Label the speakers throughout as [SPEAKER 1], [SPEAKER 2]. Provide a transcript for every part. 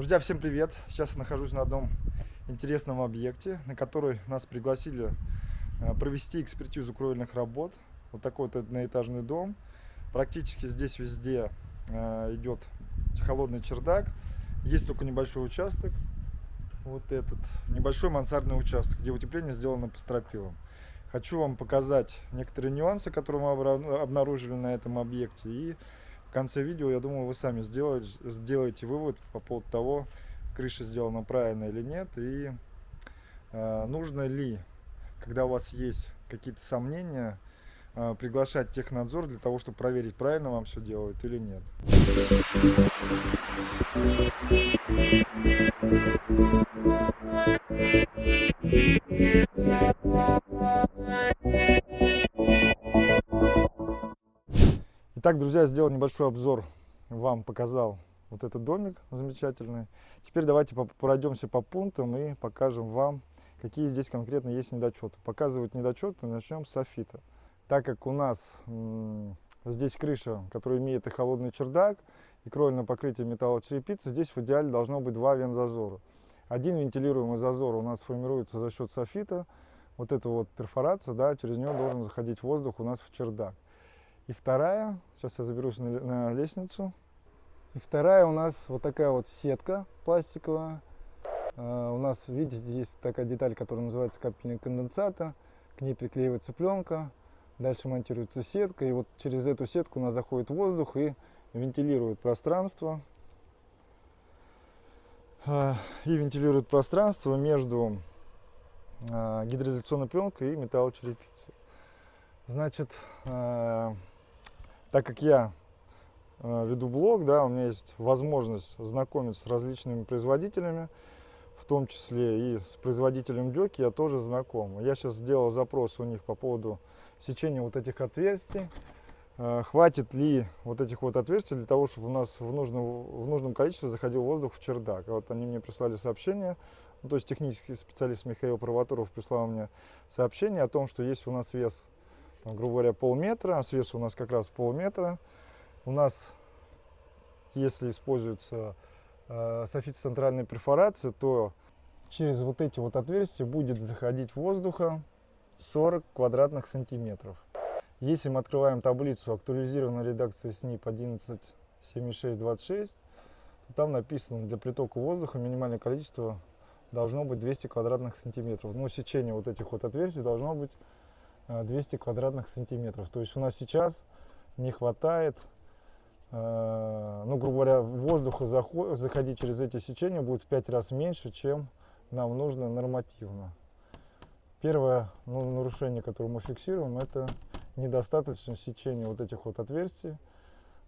[SPEAKER 1] Друзья, всем привет! Сейчас я нахожусь на одном интересном объекте, на который нас пригласили э, провести экспертизу кровельных работ. Вот такой вот одноэтажный дом. Практически здесь везде э, идет холодный чердак. Есть только небольшой участок, вот этот небольшой мансардный участок, где утепление сделано по стропилам. Хочу вам показать некоторые нюансы, которые мы обнаружили на этом объекте. И в конце видео, я думаю, вы сами сделаете, сделаете вывод по поводу того, крыша сделана правильно или нет, и э, нужно ли, когда у вас есть какие-то сомнения, э, приглашать технадзор для того, чтобы проверить, правильно вам все делают или нет. Итак, друзья, сделал небольшой обзор, вам показал вот этот домик замечательный. Теперь давайте пройдемся по пунктам и покажем вам, какие здесь конкретно есть недочеты. Показывать недочеты начнем с софита. Так как у нас здесь крыша, которая имеет и холодный чердак, и кровельное покрытие металлочерепицы, здесь в идеале должно быть два вент-зазора. Один вентилируемый зазор у нас формируется за счет софита. Вот эта вот перфорация, да, через нее должен заходить воздух у нас в чердак. И вторая, сейчас я заберусь на, на лестницу. И вторая у нас вот такая вот сетка пластиковая. Uh, у нас, видите, есть такая деталь, которая называется капельник конденсата. К ней приклеивается пленка. Дальше монтируется сетка. И вот через эту сетку у нас заходит воздух и вентилирует пространство. Uh, и вентилирует пространство между uh, гидроизоляционной пленкой и металлочерепицей. Значит, так как я э, веду блог, да, у меня есть возможность знакомиться с различными производителями, в том числе и с производителем Дёки я тоже знаком. Я сейчас сделал запрос у них по поводу сечения вот этих отверстий. Э, хватит ли вот этих вот отверстий для того, чтобы у нас в нужном, в нужном количестве заходил воздух в чердак. Вот они мне прислали сообщение, ну, то есть технический специалист Михаил Провоторов прислал мне сообщение о том, что есть у нас вес там, грубо говоря, полметра, а с у нас как раз полметра. У нас, если используется э, софит центральной перфорации, то через вот эти вот отверстия будет заходить воздуха 40 квадратных сантиметров. Если мы открываем таблицу актуализированной редакции СНИП 117626, то там написано, для притока воздуха минимальное количество должно быть 200 квадратных сантиметров. Но сечение вот этих вот отверстий должно быть 200 э, квадратных сантиметров. То есть у нас сейчас не хватает, э, ну, грубо говоря, воздуха заходить через эти сечения будет в 5 раз меньше, чем нам нужно нормативно. Первое ну, нарушение, которое мы фиксируем, это недостаточное сечение вот этих вот отверстий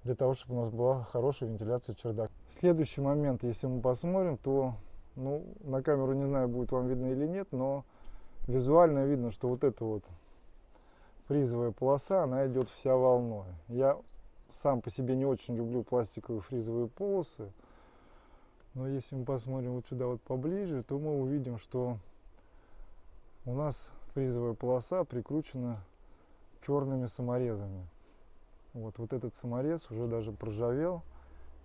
[SPEAKER 1] для того, чтобы у нас была хорошая вентиляция чердака. Следующий момент, если мы посмотрим, то ну, на камеру не знаю, будет вам видно или нет, но визуально видно, что вот это вот фризовая полоса, она идет вся волной. Я сам по себе не очень люблю пластиковые фризовые полосы, но если мы посмотрим вот сюда вот поближе, то мы увидим, что у нас фризовая полоса прикручена черными саморезами. Вот, вот этот саморез уже даже проржавел,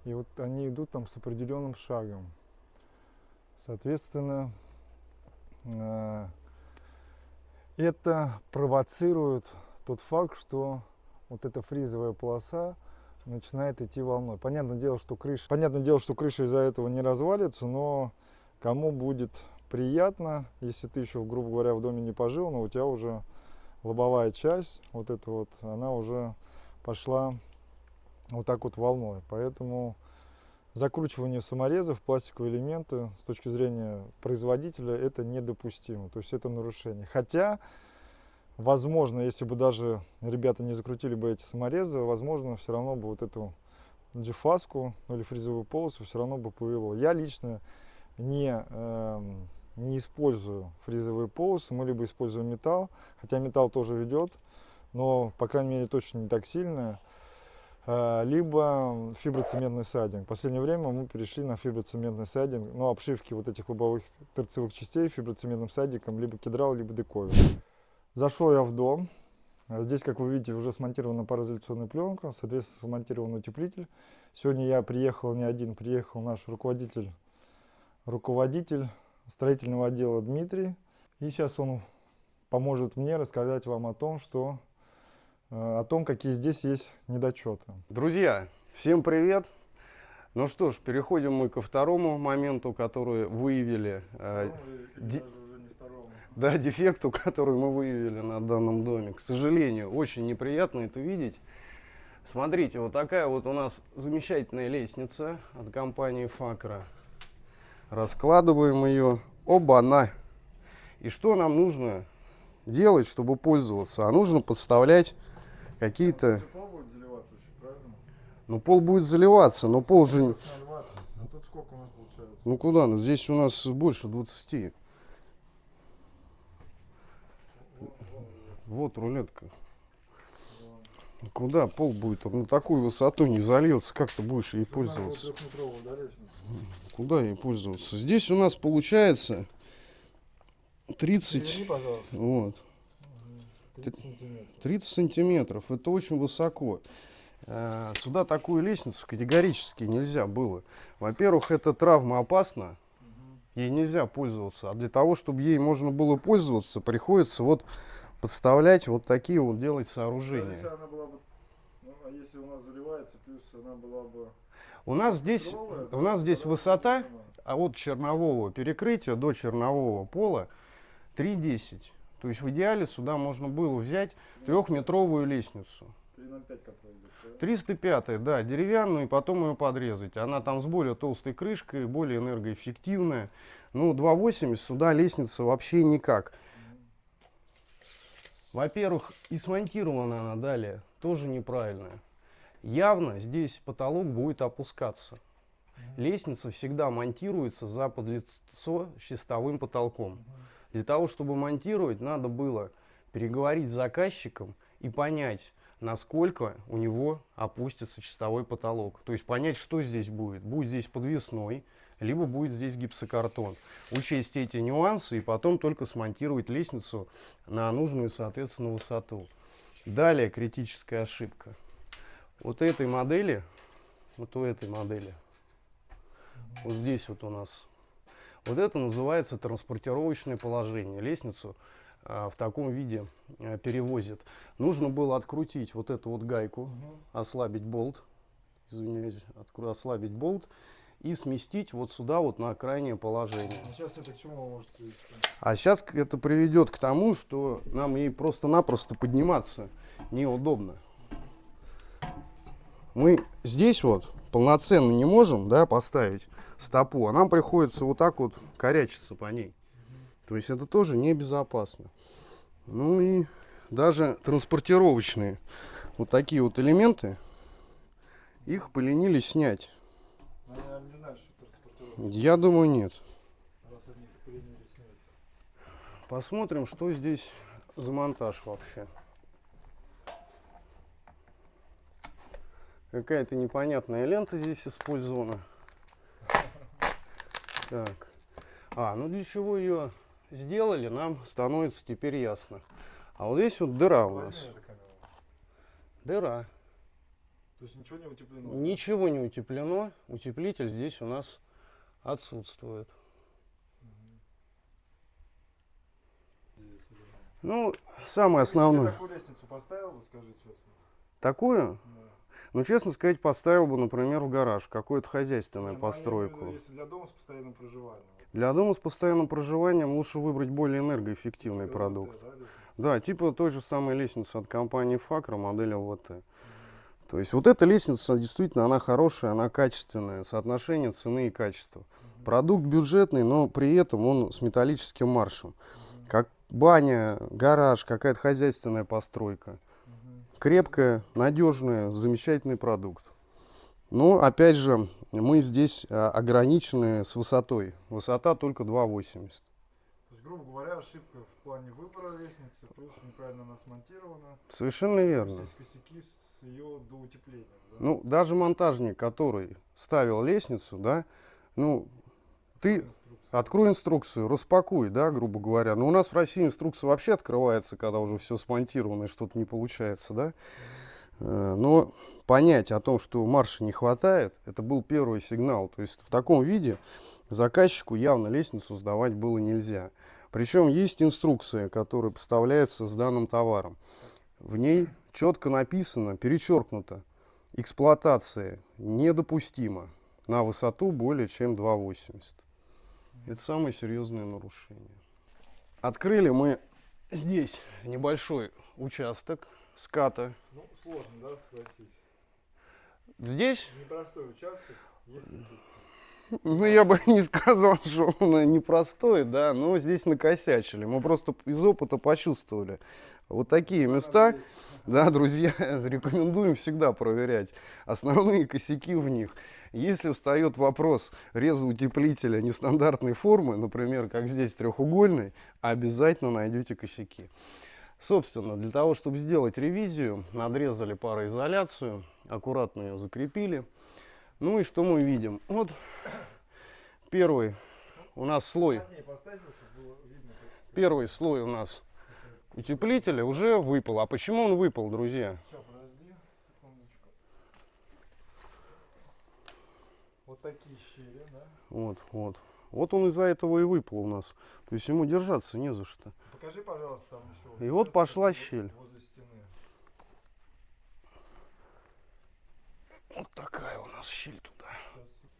[SPEAKER 1] и вот они идут там с определенным шагом. Соответственно, э, это провоцирует тот факт, что вот эта фризовая полоса начинает идти волной. Понятное дело, что крыша, понятное дело, что крыша из-за этого не развалится, но кому будет приятно, если ты еще, грубо говоря, в доме не пожил, но у тебя уже лобовая часть, вот эта вот, она уже пошла вот так вот волной. Поэтому закручивание саморезов, пластиковые элементы с точки зрения производителя это недопустимо, то есть это нарушение. Хотя, возможно, если бы даже ребята не закрутили бы эти саморезы, возможно, все равно бы вот эту джифаску или фрезовую полосу все равно бы повело. Я лично не, э, не использую фрезовые полосы, мы либо используем металл, хотя металл тоже ведет, но, по крайней мере, точно не так сильно. А, либо фиброцементный сайдинг. В последнее время мы перешли на фиброцементный сайдинг, ну, обшивки вот этих лобовых торцевых частей фиброцементным сайдингом, либо кедрал, либо дековер. Зашел я в дом. Здесь, как вы видите, уже смонтирована пароизоляционная пленка, соответственно, смонтирован утеплитель. Сегодня я приехал не один, приехал наш руководитель руководитель строительного отдела Дмитрий. И сейчас он поможет мне рассказать вам о том, что, о том, какие здесь есть недочеты.
[SPEAKER 2] Друзья, всем привет! Ну что ж, переходим мы ко второму моменту, который выявили. Э. Да, дефекту, который мы выявили на данном доме. К сожалению, очень неприятно это видеть. Смотрите, вот такая вот у нас замечательная лестница от компании Факра. Раскладываем ее. Оба-на! И что нам нужно делать, чтобы пользоваться? А нужно подставлять какие-то... Ну, пол будет заливаться, но пол же... А ну, куда? Ну, здесь у нас больше 20. Вот рулетка. Куда пол будет? Он на такую высоту не зальется. Как ты будешь ей пользоваться? Куда ей пользоваться? Здесь у нас получается 30. Вот. 30 сантиметров. 30 сантиметров. Это очень высоко. Э, сюда такую лестницу категорически нельзя было. Во-первых, это травма опасна. Ей нельзя пользоваться. А для того, чтобы ей можно было пользоваться, приходится вот подставлять вот такие вот делать сооружения. Если она была бы,
[SPEAKER 1] ну, а если у нас заливается, плюс она была бы...
[SPEAKER 2] У нас здесь, Тровая, у нас здесь высота а от чернового перекрытия до чернового пола 3,10. То есть в идеале сюда можно было взять трехметровую лестницу. 305, да, деревянную, и потом ее подрезать. Она там с более толстой крышкой, более энергоэффективная. Ну, 2,80 сюда лестница вообще никак. Во-первых, и смонтирована она далее тоже неправильная. Явно здесь потолок будет опускаться. Лестница всегда монтируется за подлицо с чистовым потолком. Для того, чтобы монтировать, надо было переговорить с заказчиком и понять, насколько у него опустится чистовой потолок. То есть понять, что здесь будет. Будет здесь подвесной, либо будет здесь гипсокартон. Учесть эти нюансы и потом только смонтировать лестницу на нужную, соответственно, высоту. Далее критическая ошибка. Вот этой модели, вот у этой модели, вот здесь вот у нас, вот это называется транспортировочное положение. Лестницу а, в таком виде а, перевозят. Нужно было открутить вот эту вот гайку, ослабить болт, извиняюсь, ослабить болт и сместить вот сюда вот на крайнее положение. А сейчас это к чему может привести? А сейчас это приведет к тому, что нам ей просто-напросто подниматься неудобно. Мы здесь вот полноценно не можем да, поставить стопу, а нам приходится вот так вот корячиться по ней. То есть это тоже небезопасно. Ну и даже транспортировочные вот такие вот элементы, их поленились снять. Я думаю, нет. Посмотрим, что здесь за монтаж вообще. Какая-то непонятная лента здесь использована. Так. А, ну для чего ее сделали, нам становится теперь ясно. А вот здесь вот дыра у нас. Дыра. То есть ничего не утеплено? Ничего не утеплено. Утеплитель здесь у нас отсутствует. Ну, самое основное.
[SPEAKER 1] такую лестницу поставил бы, скажи честно?
[SPEAKER 2] Такую? Да. Ну, честно сказать, поставил бы, например, в гараж, какую-то хозяйственную Нет, ну, постройку.
[SPEAKER 1] Если для дома с постоянным проживанием.
[SPEAKER 2] Для дома с постоянным проживанием лучше выбрать более энергоэффективный продукт. Да, да, типа той же самой лестницы от компании Факра, модель ЛВТ. Mm. То есть вот эта лестница действительно, она хорошая, она качественная, соотношение цены и качества. Продукт бюджетный, но при этом он с металлическим маршем. Как баня, гараж, какая-то хозяйственная постройка. Крепкая, надежная, замечательный продукт. Но опять же, мы здесь а, ограничены с высотой. Высота только 2,80. То
[SPEAKER 1] есть, грубо говоря, ошибка в плане выбора лестницы, плюс неправильно она смонтирована.
[SPEAKER 2] Совершенно верно.
[SPEAKER 1] Здесь косяки с ее до утепления. Да?
[SPEAKER 2] Ну, даже монтажник, который ставил лестницу, да, ну, ты открой инструкцию, распакуй, да, грубо говоря. Но у нас в России инструкция вообще открывается, когда уже все смонтировано и что-то не получается, да. Э, но понять о том, что марша не хватает, это был первый сигнал. То есть в таком виде заказчику явно лестницу сдавать было нельзя. Причем есть инструкция, которая поставляется с данным товаром. В ней четко написано, перечеркнуто, эксплуатация недопустима на высоту более чем 2,80. Это самое серьезное нарушение. Открыли мы здесь небольшой участок ската.
[SPEAKER 1] Ну, сложно, да, согласись.
[SPEAKER 2] Здесь,
[SPEAKER 1] Непростой участок, если
[SPEAKER 2] ну я бы не сказал, что он непростой, да, но здесь накосячили. Мы просто из опыта почувствовали. Вот такие места, да, друзья, рекомендуем всегда проверять основные косяки в них. Если встает вопрос реза утеплителя нестандартной формы, например, как здесь треугольный, обязательно найдете косяки. Собственно, для того, чтобы сделать ревизию, надрезали пароизоляцию, аккуратно ее закрепили. Ну и что мы видим? Вот первый у нас слой, первый слой у нас утеплителя уже выпал. А почему он выпал, друзья?
[SPEAKER 1] Сейчас, подожди, секундочку. Вот такие щели, да?
[SPEAKER 2] Вот, вот. Вот он из-за этого и выпал у нас. То есть ему держаться не за что.
[SPEAKER 1] Покажи, пожалуйста, там еще.
[SPEAKER 2] И вот пошла щель.
[SPEAKER 1] Возле стены.
[SPEAKER 2] Вот такая у нас щель туда.
[SPEAKER 1] Сейчас.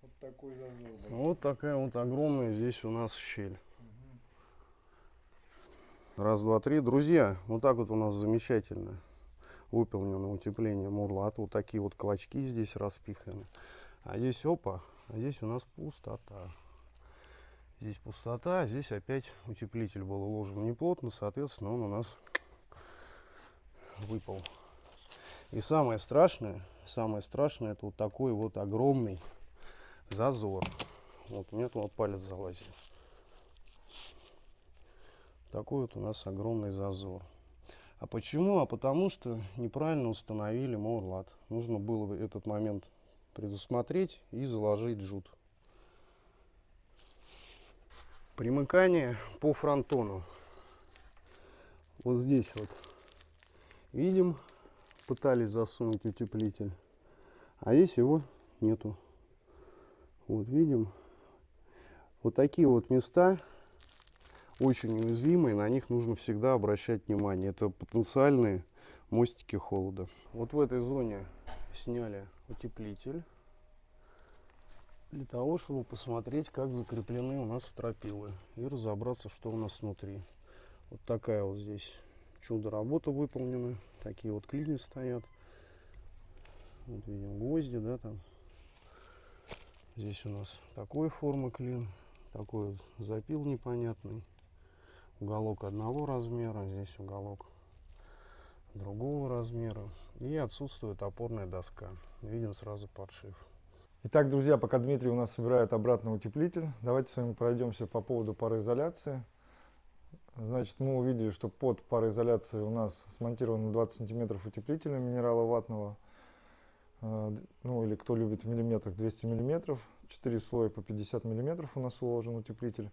[SPEAKER 1] Вот такой зазор. да.
[SPEAKER 2] Вот такая вот огромная здесь у нас щель. Раз, два, три. Друзья, вот так вот у нас замечательно выполнено утепление мурлат. Вот такие вот клочки здесь распиханы. А здесь опа, а здесь у нас пустота. Здесь пустота, а здесь опять утеплитель был уложен неплотно, соответственно, он у нас выпал. И самое страшное, самое страшное, это вот такой вот огромный зазор. Вот у меня туда палец залазит. Такой вот у нас огромный зазор. А почему? А потому что неправильно установили морлат. Нужно было бы этот момент предусмотреть и заложить джут. Примыкание по фронтону. Вот здесь вот видим, пытались засунуть утеплитель, а здесь его нету. Вот видим. Вот такие вот места очень уязвимые, на них нужно всегда обращать внимание. Это потенциальные мостики холода. Вот в этой зоне сняли утеплитель для того, чтобы посмотреть, как закреплены у нас стропилы и разобраться, что у нас внутри. Вот такая вот здесь чудо работа выполнена. Такие вот клини стоят. Вот видим гвозди, да, там. Здесь у нас такой формы клин, такой вот запил непонятный. Уголок одного размера, здесь уголок другого размера. И отсутствует опорная доска. Виден сразу подшив.
[SPEAKER 1] Итак, друзья, пока Дмитрий у нас собирает обратно утеплитель, давайте с вами пройдемся по поводу пароизоляции. Значит, мы увидели, что под пароизоляцией у нас смонтировано 20 сантиметров утеплителя минерала ватного. Э, Ну, или кто любит в миллиметрах, 200 миллиметров. 4 слоя по 50 миллиметров у нас уложен утеплитель.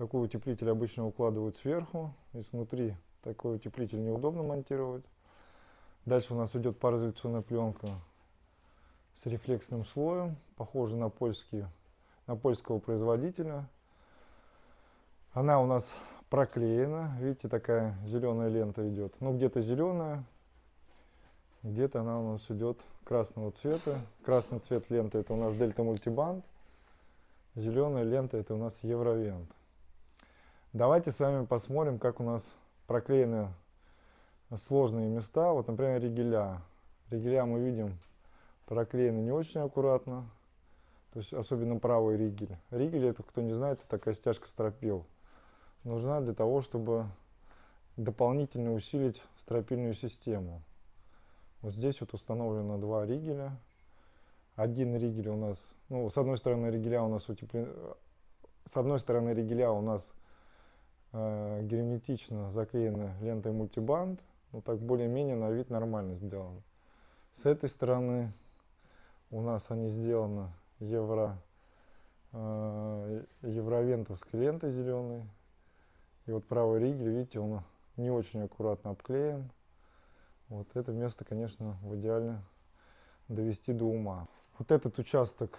[SPEAKER 1] Такой утеплитель обычно укладывают сверху. Если внутри такой утеплитель неудобно монтировать. Дальше у нас идет пароизоляционная пленка с рефлексным слоем, похожа на, польский, на польского производителя. Она у нас проклеена, видите, такая зеленая лента идет. Ну, где-то зеленая, где-то она у нас идет красного цвета. Красный цвет ленты это у нас Дельта Мультибанд, зеленая лента это у нас Евровент. Давайте с вами посмотрим, как у нас проклеены сложные места. Вот, например, ригеля. Ригеля мы видим проклеены не очень аккуратно. То есть особенно правый ригель. Ригель, это кто не знает, это такая стяжка стропил. Нужна для того, чтобы дополнительно усилить стропильную систему. Вот здесь вот установлено два ригеля. Один ригель у нас, ну, с одной стороны ригеля у нас утеплен... С одной стороны ригеля у нас э, герметично заклеены лентой мультибанд. Ну, так более-менее на вид нормально сделано. С этой стороны у нас они сделаны евро, э, евровентовской лентой зеленой. И вот правый ригель, видите, он не очень аккуратно обклеен. Вот это место, конечно, в идеале довести до ума. Вот этот участок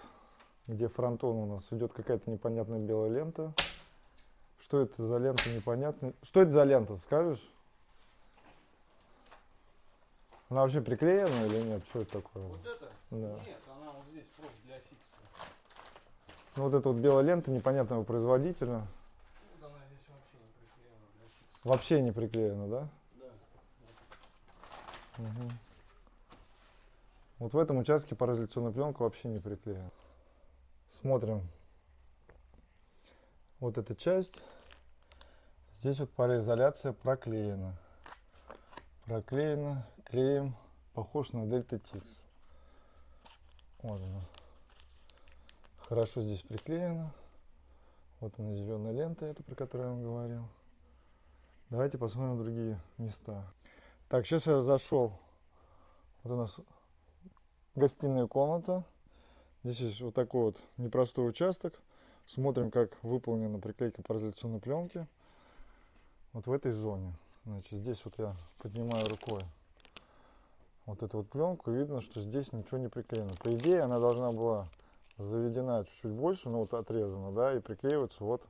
[SPEAKER 1] где фронтон у нас идет какая-то непонятная белая лента. Что это за лента непонятная? Что это за лента, скажешь? Она вообще приклеена или нет? Что это такое?
[SPEAKER 2] Вот это?
[SPEAKER 1] Да.
[SPEAKER 2] Нет, она вот здесь просто для фикса.
[SPEAKER 1] Ну, вот эта вот белая лента непонятного производителя.
[SPEAKER 2] Вот она здесь вообще не приклеена для фикса.
[SPEAKER 1] Вообще не приклеена, да?
[SPEAKER 2] Да.
[SPEAKER 1] Мгм. Вот в этом участке пароизоляционная пленка вообще не приклеена. Смотрим. Вот эта часть. Здесь вот пароизоляция проклеена. Проклеена. Клеем. Похож на Дельта Тикс. Вот она. Хорошо здесь приклеена. Вот она зеленая лента, это про которую я вам говорил. Давайте посмотрим другие места. Так, сейчас я зашел. Вот у нас гостиная комната. Здесь есть вот такой вот непростой участок. Смотрим, как выполнена приклейка пароизоляционной пленки. Вот в этой зоне. Значит, здесь вот я поднимаю рукой вот эту вот пленку. Видно, что здесь ничего не приклеено. По идее, она должна была заведена чуть-чуть больше, ну вот отрезана, да, и приклеиваться вот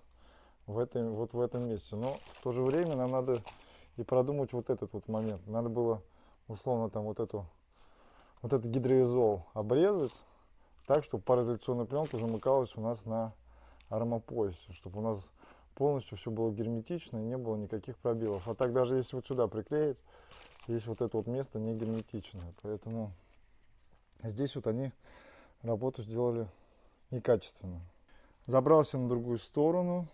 [SPEAKER 1] в, этой, вот в этом месте. Но в то же время нам надо и продумать вот этот вот момент. Надо было условно там вот эту вот этот гидроизол обрезать так, чтобы пароизоляционная пленка замыкалась у нас на армопоясе, чтобы у нас полностью все было герметично и не было никаких пробелов. А так даже если вот сюда приклеить, здесь вот это вот место не герметичное. Поэтому здесь вот они работу сделали некачественно. Забрался на другую сторону.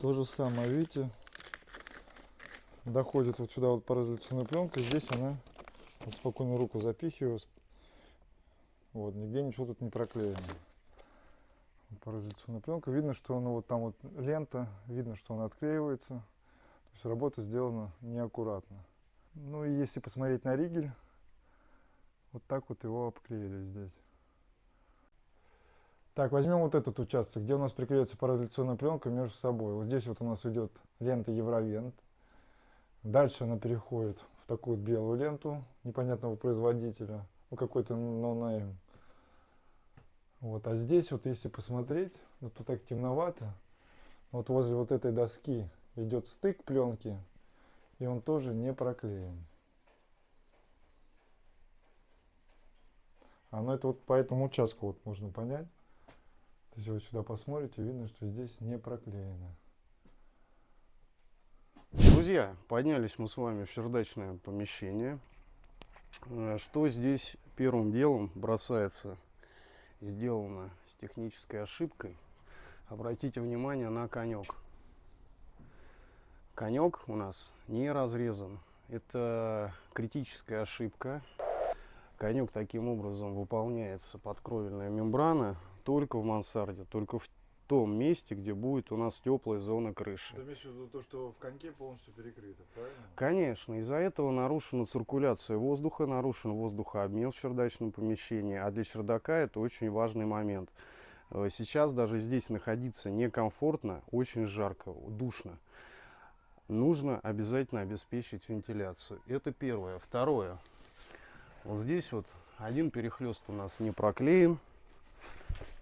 [SPEAKER 1] То же самое, видите, доходит вот сюда вот пароизоляционная пленка. Здесь она вот спокойно руку запихиваю. Вот, нигде ничего тут не проклеено. Пароизоляционная пленка. Видно, что она вот там вот лента, видно, что она отклеивается. То есть работа сделана неаккуратно. Ну и если посмотреть на ригель, вот так вот его обклеили здесь. Так, возьмем вот этот участок, где у нас приклеивается пароизоляционная пленка между собой. Вот здесь вот у нас идет лента Евровент. Дальше она переходит в такую белую ленту непонятного производителя. Ну, какой-то no-name. Вот, а здесь вот, если посмотреть, ну, тут так темновато. Вот возле вот этой доски идет стык пленки, и он тоже не проклеен. Оно это вот по этому участку вот можно понять. Если вы сюда посмотрите, видно, что здесь не проклеено.
[SPEAKER 2] Друзья, поднялись мы с вами в чердачное помещение. Э, Что здесь первым делом бросается, сделано с технической ошибкой. Обратите внимание на конек. Конек у нас не разрезан. Это критическая ошибка. Конек таким образом выполняется подкровельная мембрана только в мансарде, только в том месте, где будет у нас теплая зона крыши.
[SPEAKER 1] Ты имеешь в виду то, что в коньке полностью перекрыто, правильно?
[SPEAKER 2] Конечно, из-за этого нарушена циркуляция воздуха, нарушен воздухообмен в чердачном помещении, а для чердака это очень важный момент. Э, Сейчас даже здесь находиться некомфортно, очень жарко, душно. Нужно обязательно обеспечить вентиляцию. Это первое. Второе. Вот здесь вот один перехлест у нас не проклеен,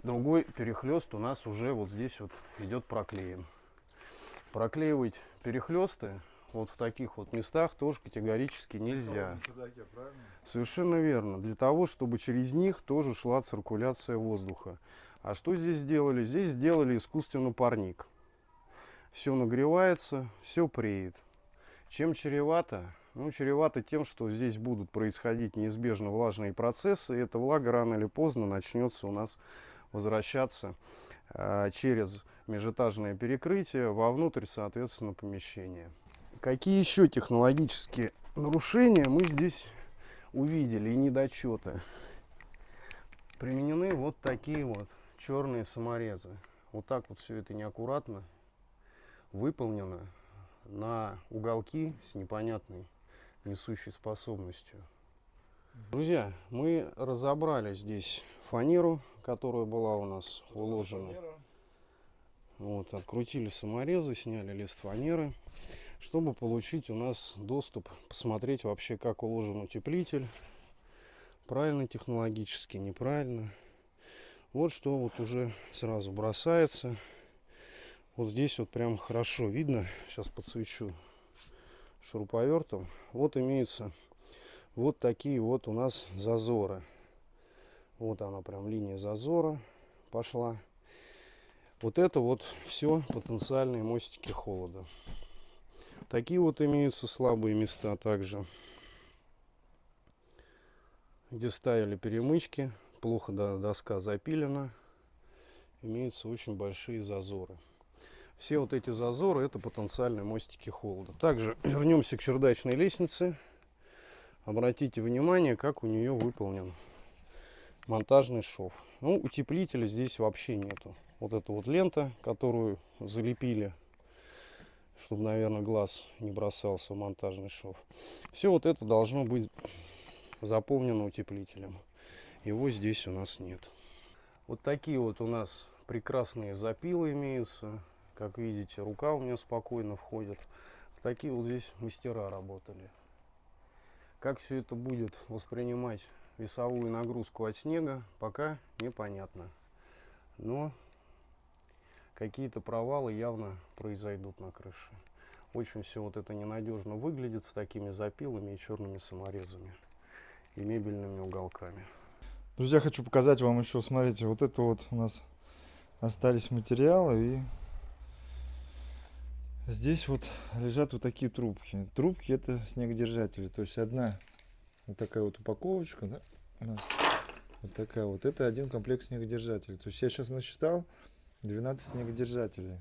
[SPEAKER 2] другой перехлест у нас уже вот здесь вот идет проклеен. Проклеивать перехлесты вот в таких вот местах тоже категорически нельзя.
[SPEAKER 1] чердаке?
[SPEAKER 2] Совершенно верно. Для того, чтобы через них тоже шла циркуляция воздуха. А что здесь сделали? Здесь сделали искусственно парник. Все нагревается, все преет. Чем чревато? Ну, чревато тем, что здесь будут происходить неизбежно влажные процессы, и эта влага рано или поздно начнется у нас возвращаться э, через межэтажное перекрытие вовнутрь, соответственно, помещения. Какие еще технологические нарушения мы здесь увидели и недочеты? Применены вот такие вот черные саморезы. Вот так вот все это неаккуратно выполнено на уголки с непонятной несущей способностью. Друзья, мы разобрали здесь фанеру, которая была у нас уложена. Вот, открутили саморезы, сняли лист фанеры, чтобы получить у нас доступ, посмотреть вообще, как уложен утеплитель. Правильно технологически, неправильно. Вот что вот уже сразу бросается. Вот здесь вот прям хорошо видно. Сейчас подсвечу шуруповертом. Вот имеются вот такие вот у нас зазоры. Вот она прям линия зазора пошла. Вот это вот все потенциальные мостики холода. Такие вот имеются слабые места также. Где ставили перемычки, плохо доска запилена, имеются очень большие зазоры. Все вот эти зазоры это потенциальные мостики холода. Также вернемся к чердачной лестнице. Обратите внимание, как у нее выполнен монтажный шов. Ну, утеплителя здесь вообще нету. Вот эта вот лента, которую залепили, чтобы, наверное, глаз не бросался в монтажный шов. Все вот это должно быть заполнено утеплителем. Его здесь у нас нет. Вот такие вот у нас прекрасные запилы имеются. Как видите, рука у меня спокойно входит. Такие вот здесь мастера работали. Как все это будет воспринимать весовую нагрузку от снега, пока непонятно. Но какие-то провалы явно произойдут на крыше. Очень все вот это ненадежно выглядит с такими запилами и черными саморезами и мебельными уголками.
[SPEAKER 1] Друзья, хочу показать вам еще, смотрите, вот это вот у нас остались материалы и Здесь вот лежат вот такие трубки. Трубки это снегодержатели. То есть одна вот такая вот упаковочка, да, у нас вот такая вот. Это один комплект снегодержателей. То есть я сейчас насчитал 12 снегодержателей.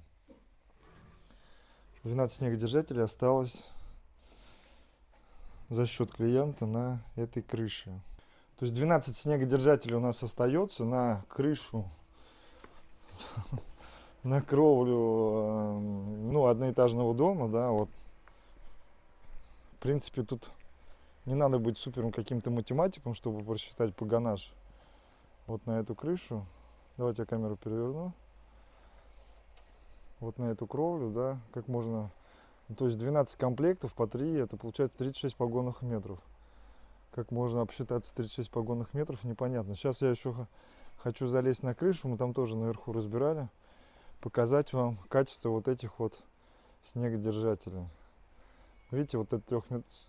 [SPEAKER 1] 12 снегодержателей осталось за счет клиента на этой крыше. То есть 12 снегодержателей у нас остается на крышу на кровлю эм, ну, одноэтажного дома, да, вот. В принципе, тут не надо быть супером каким-то математиком, чтобы просчитать погонаж вот на эту крышу. Давайте я камеру переверну. Вот на эту кровлю, да, как можно... Ну, то есть 12 комплектов по 3, это получается 36 погонных метров. Как можно обсчитаться 36 погонных метров, непонятно. Сейчас я еще хочу залезть на крышу, мы там тоже наверху разбирали показать вам качество вот этих вот снегодержателей. Видите, вот этот трех,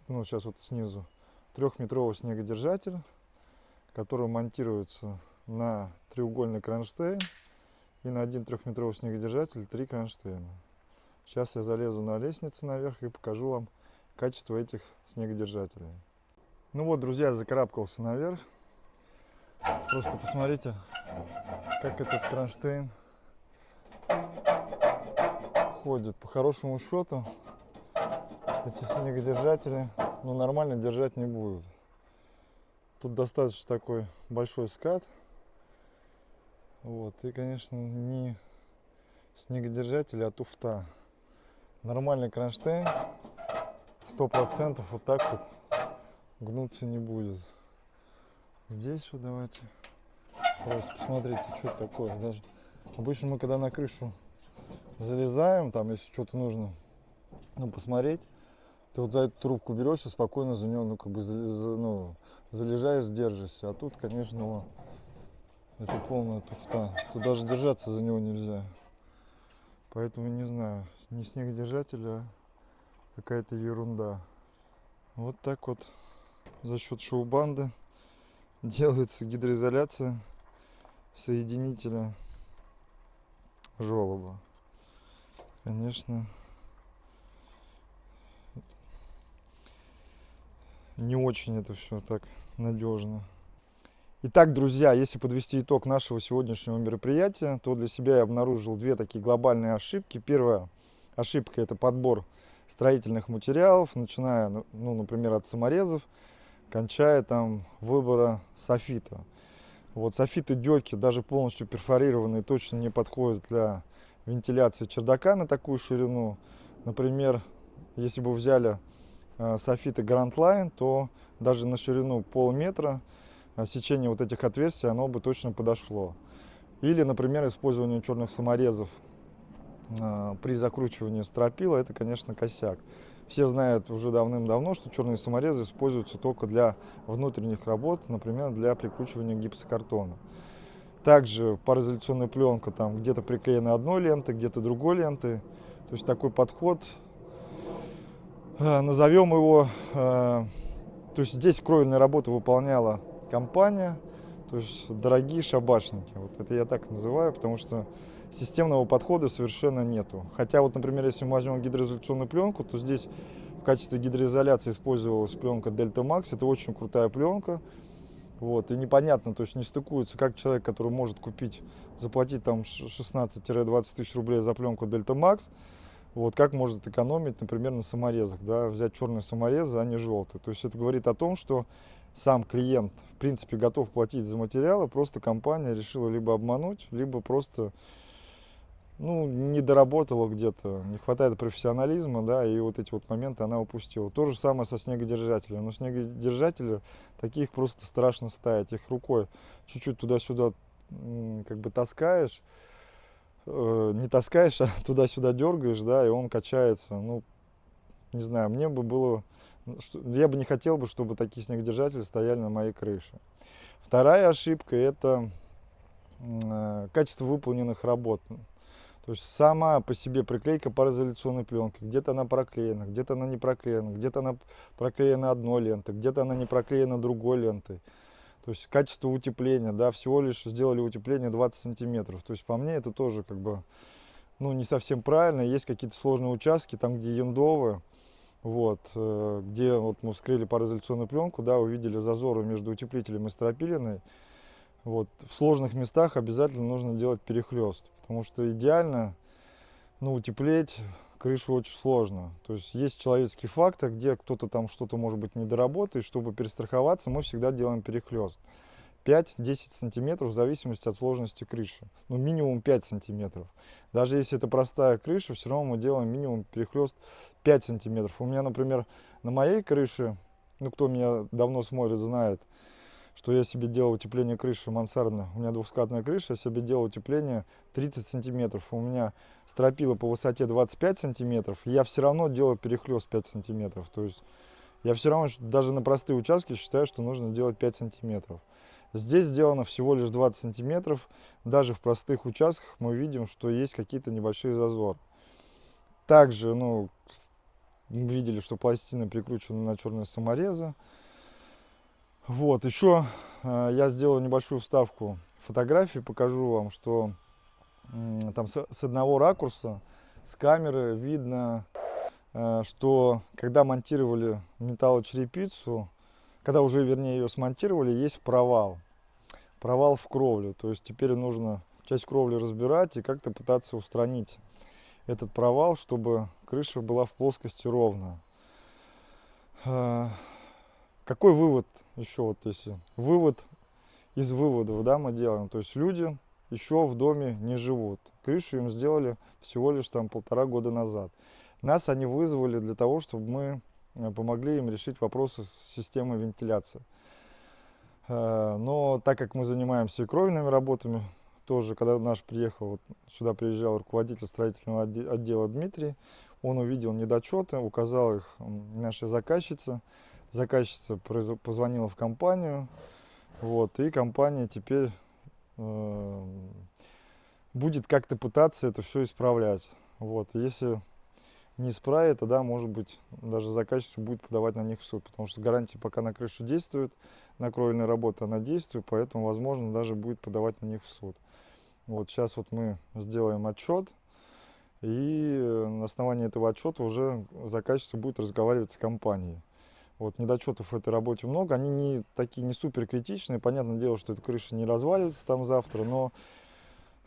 [SPEAKER 1] ну сейчас вот снизу, трехметровый снегодержатель, который монтируется на треугольный кронштейн и на один трехметровый снегодержатель три кронштейна. Сейчас я залезу на лестницу наверх и покажу вам качество этих снегодержателей. Ну вот, друзья, закарабкался наверх. Просто посмотрите, как этот кронштейн ходит. По хорошему счету эти снегодержатели ну, нормально держать не будут. Тут достаточно такой большой скат. Вот. И, конечно, не снегодержатели, а туфта. Нормальный кронштейн сто процентов вот так вот гнуться не будет. Здесь вот давайте просто посмотрите, что такое. Даже Обычно мы когда на крышу залезаем, там если что-то нужно ну, посмотреть, ты вот за эту трубку берешь и спокойно за нее ну, как бы, за, ну, залежаешь, держишься. А тут, конечно, это полная туфта. Тут даже держаться за него нельзя. Поэтому не знаю, не снегодержатель, а какая-то ерунда. Вот так вот за счет шоу-банды делается гидроизоляция соединителя желоба. Конечно, не очень это все так надежно. Итак, друзья, если подвести итог нашего сегодняшнего мероприятия, то для себя я обнаружил две такие глобальные ошибки. Первая ошибка – это подбор строительных материалов, начиная, ну, например, от саморезов, кончая там выбора софита. Вот софиты деки, даже полностью перфорированные, точно не подходят для вентиляции чердака на такую ширину. Например, если бы взяли э, софиты Grand Line, то даже на ширину полметра э, сечение вот этих отверстий, оно бы точно подошло. Или, например, использование черных саморезов э, при закручивании стропила, это, конечно, косяк. Все знают уже давным-давно, что черные саморезы используются только для внутренних работ, например, для прикручивания гипсокартона. Также пароизоляционная пленка, там где-то приклеена одной лентой, где-то другой лентой. То есть такой подход, э, назовем его, э, то есть здесь кровельные работы выполняла компания, то есть дорогие шабашники. Вот это я так называю, потому что системного подхода совершенно нету. Хотя вот, например, если мы возьмем гидроизоляционную пленку, то здесь в качестве гидроизоляции использовалась пленка Delta Max. Это очень крутая пленка. Вот, и непонятно, то есть не стыкуется, как человек, который может купить, заплатить там 16-20 тысяч рублей за пленку Delta Max, вот, как может экономить, например, на саморезах, да, взять черные саморезы, а не желтые. То есть это говорит о том, что сам клиент, в принципе, готов платить за материалы, просто компания решила либо обмануть, либо просто ну, не доработала где-то, не хватает профессионализма, да, и вот эти вот моменты она упустила. То же самое со снегодержателем. Но снегодержатели, таких просто страшно ставить. Их рукой чуть-чуть туда-сюда как бы таскаешь, э, не таскаешь, а туда-сюда дергаешь, да, и он качается. Ну, не знаю, мне бы было, я бы не хотел бы, чтобы такие снегодержатели стояли на моей крыше. Вторая ошибка – это э, качество выполненных работ. То есть сама по себе приклейка пароизоляционной пленки, где-то она проклеена, где-то она не проклеена, где-то она проклеена одной лентой, где-то она не проклеена другой лентой. То есть качество утепления, да, всего лишь сделали утепление 20 сантиметров. То есть по мне это тоже как бы, ну, не совсем правильно. Есть какие-то сложные участки, там, где яндовые, вот, э, где вот мы вскрыли пароизоляционную пленку, да, увидели зазоры между утеплителем и стропилиной. Вот, в сложных местах обязательно нужно делать перехлест, потому что идеально ну, утеплить крышу очень сложно. То есть есть человеческий фактор, где кто-то там что-то может быть не доработает. Чтобы перестраховаться, мы всегда делаем перехлест. 5-10 сантиметров в зависимости от сложности крыши. Ну, минимум 5 сантиметров. Даже если это простая крыша, все равно мы делаем минимум перехлест 5 сантиметров. У меня, например, на моей крыше, ну, кто меня давно смотрит, знает, что я себе делал утепление крыши мансардной. У меня двухскатная крыша, я себе делал утепление 30 сантиметров. У меня стропила по высоте 25 сантиметров. Я все равно делаю перехлест 5 сантиметров. То есть я все равно даже на простые участки считаю, что нужно делать 5 сантиметров. Здесь сделано всего лишь 20 сантиметров. Даже в простых участках мы видим, что есть какие-то небольшие зазоры. Также, ну, видели, что пластины прикручены на черные саморезы. Вот, еще э, я сделал небольшую вставку фотографии, покажу вам, что э, там с, с одного ракурса, с камеры видно, э, что когда монтировали металлочерепицу, когда уже, вернее, ее смонтировали, есть провал. Провал в кровлю. То есть теперь нужно часть кровли разбирать и как-то пытаться устранить этот провал, чтобы крыша была в плоскости ровно. Э, какой вывод еще, вот если вывод из выводов, да, мы делаем, то есть люди еще в доме не живут. Крышу им сделали всего лишь там полтора года назад. Нас они вызвали для того, чтобы мы э, помогли им решить вопросы с системой вентиляции. Э, но так как мы занимаемся кровельными работами, тоже, когда наш приехал, вот сюда приезжал руководитель строительного отдела Дмитрий, он увидел недочеты, указал их нашей заказчице, заказчица позвонила в компанию, вот, и компания теперь э, будет как-то пытаться это все исправлять. Вот, если не исправит, тогда, может быть, даже заказчица будет подавать на них в суд, потому что гарантия пока на крышу действует, на кровельной работе она действует, поэтому, возможно, даже будет подавать на них в суд. Вот сейчас вот мы сделаем отчет, и на основании этого отчета уже заказчица будет разговаривать с компанией. Вот, недочетов в этой работе много, они не такие не супер критичные. Понятное дело, что эта крыша не развалится там завтра, но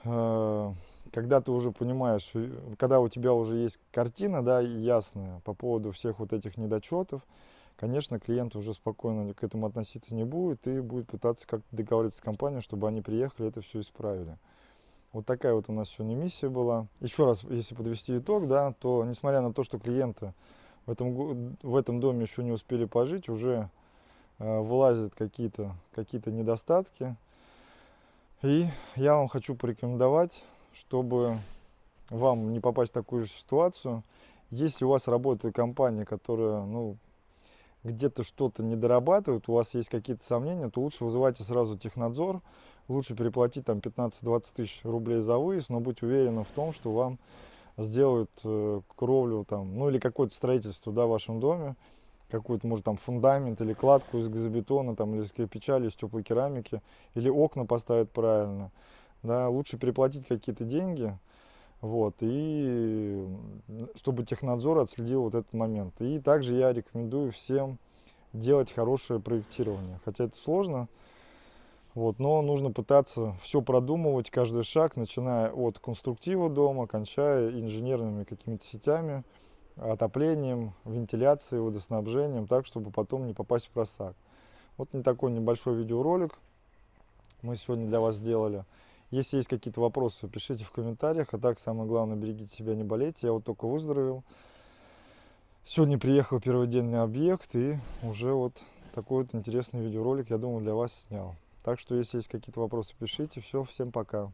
[SPEAKER 1] э, когда ты уже понимаешь, э, когда у тебя уже есть картина, да, ясная по поводу всех вот этих недочетов, конечно, клиент уже спокойно к этому относиться не будет и будет пытаться как-то договориться с компанией, чтобы они приехали и это все исправили. Вот такая вот у нас сегодня миссия была. Еще раз, если подвести итог, да, то несмотря на то, что клиенты в этом, в этом доме еще не успели пожить, уже э, вылазят какие-то какие, -то, недостатки. И я вам хочу порекомендовать, чтобы вам не попасть в такую же ситуацию, если у вас работает компания, которая ну, где-то что-то не дорабатывает, у вас есть какие-то сомнения, то лучше вызывайте сразу технадзор, лучше переплатить там 15-20 тысяч рублей за выезд, но быть уверенным в том, что вам сделают э, кровлю там, ну или какое-то строительство да, в вашем доме, какой-то, может, там фундамент или кладку из газобетона, там, или из кирпича, или из теплой керамики, или окна поставят правильно. Да, лучше переплатить какие-то деньги, вот, и чтобы технадзор отследил вот этот момент. И также я рекомендую всем делать хорошее проектирование. Хотя это сложно, вот, но нужно пытаться все продумывать, каждый шаг, начиная от конструктива дома, кончая инженерными какими-то сетями, отоплением, вентиляцией, водоснабжением, так, чтобы потом не попасть в просак. Вот такой небольшой видеоролик мы сегодня для вас сделали. Если есть какие-то вопросы, пишите в комментариях. А так, самое главное, берегите себя, не болейте. Я вот только выздоровел. Сегодня приехал первый день на объект и уже вот такой вот интересный видеоролик, я думаю, для вас снял. Так что, если есть какие-то вопросы, пишите. Все, всем пока.